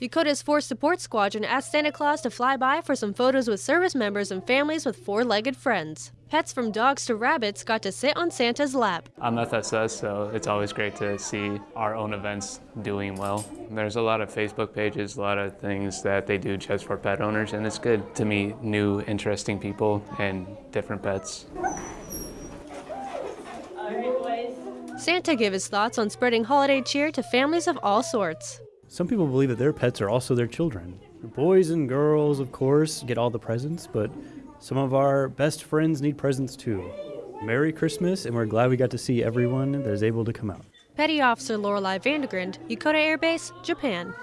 Yokota's Force Support Squadron asked Santa Claus to fly by for some photos with service members and families with four legged friends. Pets from dogs to rabbits got to sit on Santa's lap. I'm FSS, so it's always great to see our own events doing well. There's a lot of Facebook pages, a lot of things that they do just for pet owners, and it's good to meet new, interesting people and different pets. Santa gave his thoughts on spreading holiday cheer to families of all sorts. Some people believe that their pets are also their children. Boys and girls, of course, get all the presents, but some of our best friends need presents too. Merry Christmas, and we're glad we got to see everyone that is able to come out. Petty Officer Lorelei Vandegrand, Yokota Air Base, Japan.